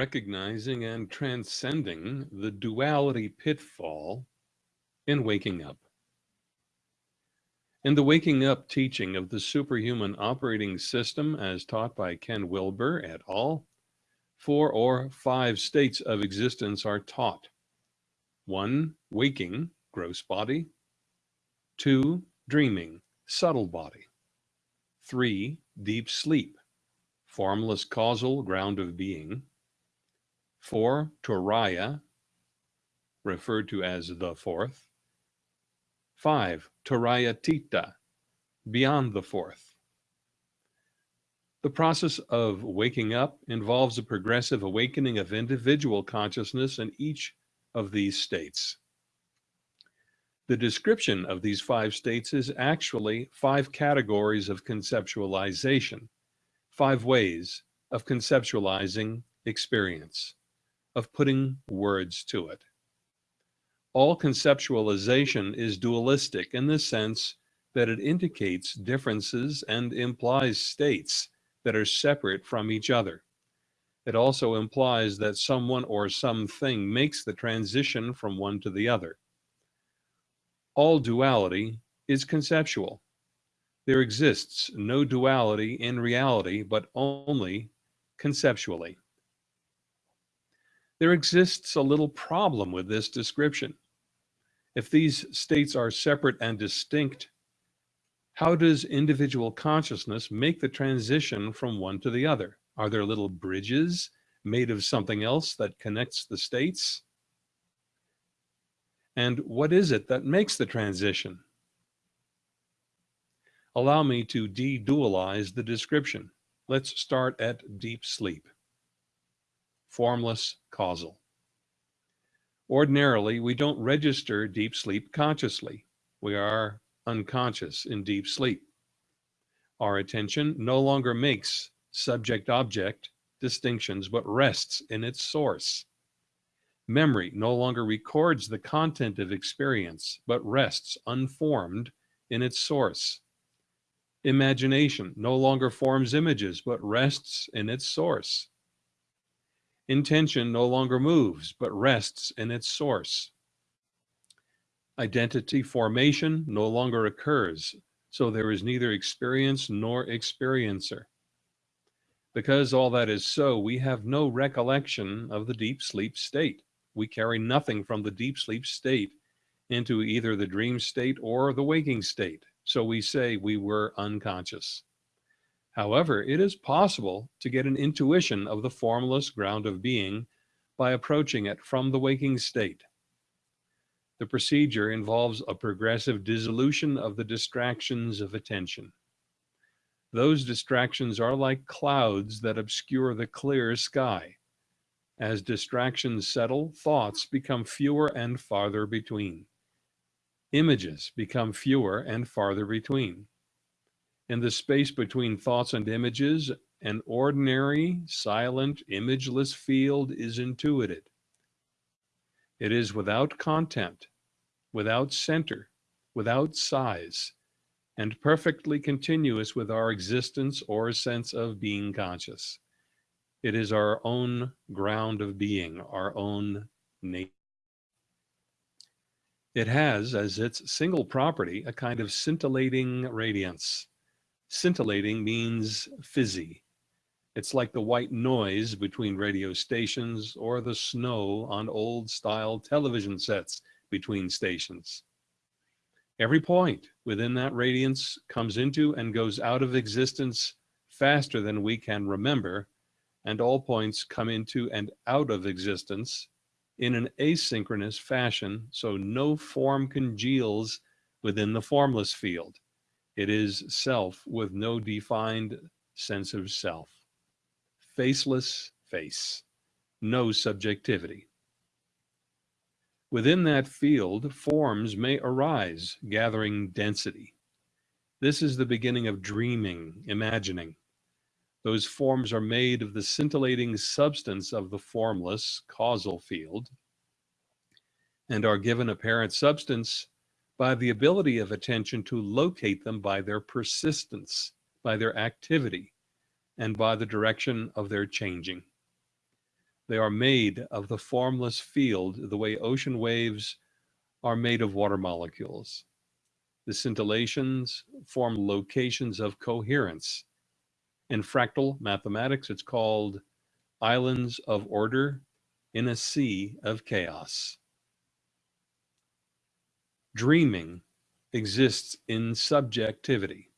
recognizing and transcending the duality pitfall in waking up. In the Waking Up teaching of the Superhuman Operating System as taught by Ken Wilber et al., four or five states of existence are taught. One, waking, gross body. Two, dreaming, subtle body. Three, deep sleep, formless causal ground of being. Four, Turiya, referred to as the fourth. Five, Turiyatita, beyond the fourth. The process of waking up involves a progressive awakening of individual consciousness in each of these states. The description of these five states is actually five categories of conceptualization, five ways of conceptualizing experience of putting words to it. All conceptualization is dualistic in the sense that it indicates differences and implies states that are separate from each other. It also implies that someone or something makes the transition from one to the other. All duality is conceptual. There exists no duality in reality, but only conceptually. There exists a little problem with this description. If these states are separate and distinct, how does individual consciousness make the transition from one to the other? Are there little bridges made of something else that connects the states? And what is it that makes the transition? Allow me to de-dualize the description. Let's start at deep sleep formless causal. Ordinarily, we don't register deep sleep consciously. We are unconscious in deep sleep. Our attention no longer makes subject-object distinctions, but rests in its source. Memory no longer records the content of experience, but rests unformed in its source. Imagination no longer forms images, but rests in its source. Intention no longer moves, but rests in its source. Identity formation no longer occurs, so there is neither experience nor experiencer. Because all that is so, we have no recollection of the deep sleep state. We carry nothing from the deep sleep state into either the dream state or the waking state. So we say we were unconscious. However, it is possible to get an intuition of the formless ground of being by approaching it from the waking state. The procedure involves a progressive dissolution of the distractions of attention. Those distractions are like clouds that obscure the clear sky. As distractions settle, thoughts become fewer and farther between. Images become fewer and farther between. In the space between thoughts and images, an ordinary, silent, imageless field is intuited. It is without content, without center, without size, and perfectly continuous with our existence or sense of being conscious. It is our own ground of being, our own nature. It has as its single property a kind of scintillating radiance. Scintillating means fizzy. It's like the white noise between radio stations or the snow on old style television sets between stations. Every point within that radiance comes into and goes out of existence faster than we can remember, and all points come into and out of existence in an asynchronous fashion, so no form congeals within the formless field. It is self with no defined sense of self. Faceless face, no subjectivity. Within that field, forms may arise, gathering density. This is the beginning of dreaming, imagining. Those forms are made of the scintillating substance of the formless causal field and are given apparent substance by the ability of attention to locate them by their persistence, by their activity, and by the direction of their changing. They are made of the formless field the way ocean waves are made of water molecules. The scintillations form locations of coherence. In fractal mathematics, it's called islands of order in a sea of chaos. Dreaming exists in subjectivity.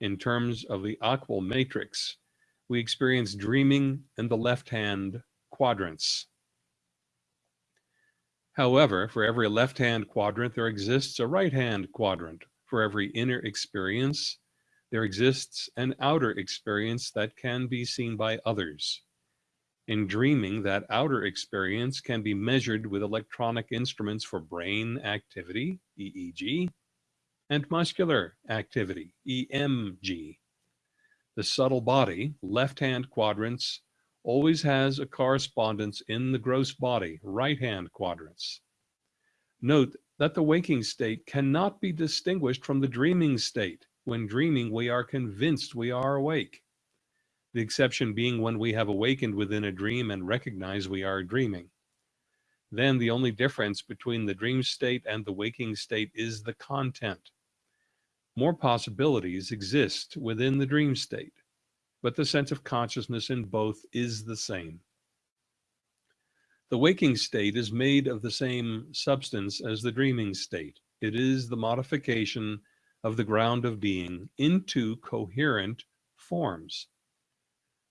In terms of the AQAL matrix, we experience dreaming in the left-hand quadrants. However, for every left-hand quadrant, there exists a right-hand quadrant. For every inner experience, there exists an outer experience that can be seen by others. In dreaming, that outer experience can be measured with electronic instruments for brain activity, EEG, and muscular activity, EMG. The subtle body, left-hand quadrants, always has a correspondence in the gross body, right-hand quadrants. Note that the waking state cannot be distinguished from the dreaming state. When dreaming, we are convinced we are awake. The exception being when we have awakened within a dream and recognize we are dreaming. Then the only difference between the dream state and the waking state is the content. More possibilities exist within the dream state but the sense of consciousness in both is the same. The waking state is made of the same substance as the dreaming state. It is the modification of the ground of being into coherent forms.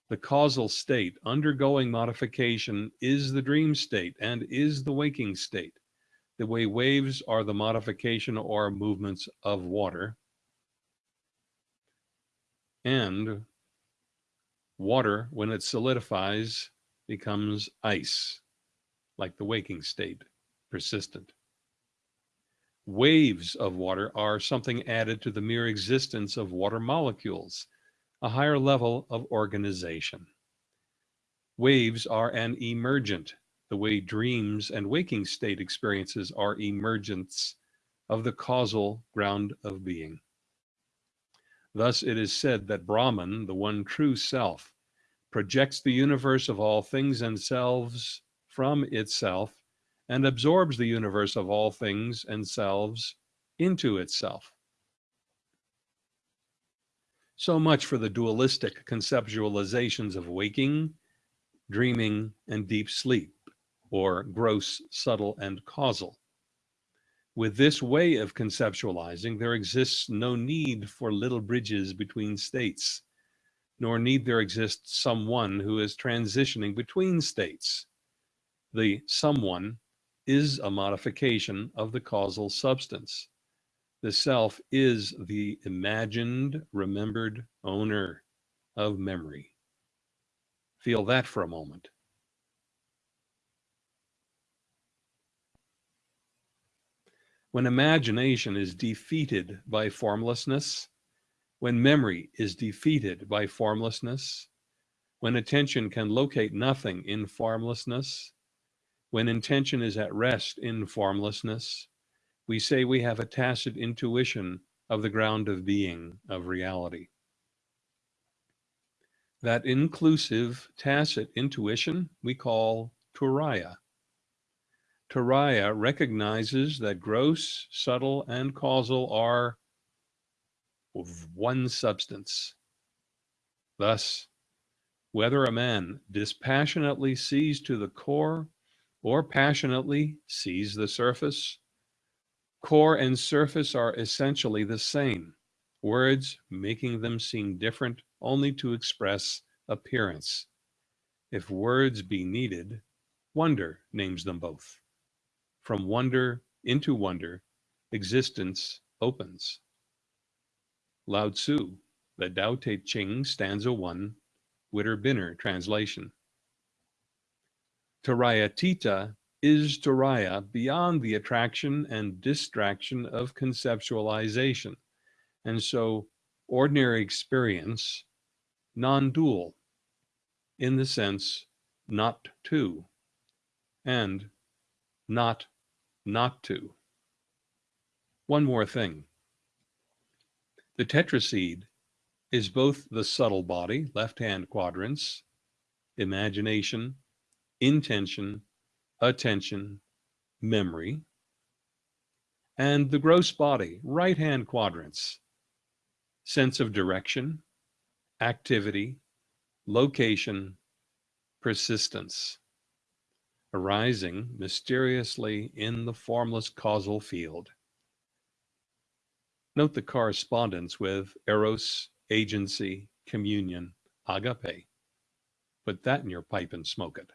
The causal state undergoing modification is the dream state and is the waking state. The way waves are the modification or movements of water. And Water, when it solidifies, becomes ice, like the waking state, persistent. Waves of water are something added to the mere existence of water molecules, a higher level of organization. Waves are an emergent, the way dreams and waking state experiences are emergents of the causal ground of being. Thus it is said that Brahman, the one true self, projects the universe of all things and selves from itself and absorbs the universe of all things and selves into itself. So much for the dualistic conceptualizations of waking, dreaming, and deep sleep, or gross, subtle, and causal. With this way of conceptualizing, there exists no need for little bridges between states, nor need there exist someone who is transitioning between states. The someone is a modification of the causal substance. The self is the imagined, remembered owner of memory. Feel that for a moment. When imagination is defeated by formlessness, when memory is defeated by formlessness, when attention can locate nothing in formlessness, when intention is at rest in formlessness, we say we have a tacit intuition of the ground of being, of reality. That inclusive, tacit intuition we call Turiya. Turiya recognizes that gross, subtle, and causal are of one substance. Thus, whether a man dispassionately sees to the core or passionately sees the surface, core and surface are essentially the same, words making them seem different only to express appearance. If words be needed, wonder names them both. From wonder into wonder, existence opens. Lao Tzu, the Tao Te Ching, stanza 1, Witter Bynner translation. Turiyatita is Turiya beyond the attraction and distraction of conceptualization. And so ordinary experience, non-dual, in the sense not two, and not not two. One more thing. The tetraseed is both the subtle body, left-hand quadrants, imagination, intention, attention, memory, and the gross body, right hand quadrants, sense of direction, activity, location, persistence, arising mysteriously in the formless causal field. Note the correspondence with eros, agency, communion, agape. Put that in your pipe and smoke it.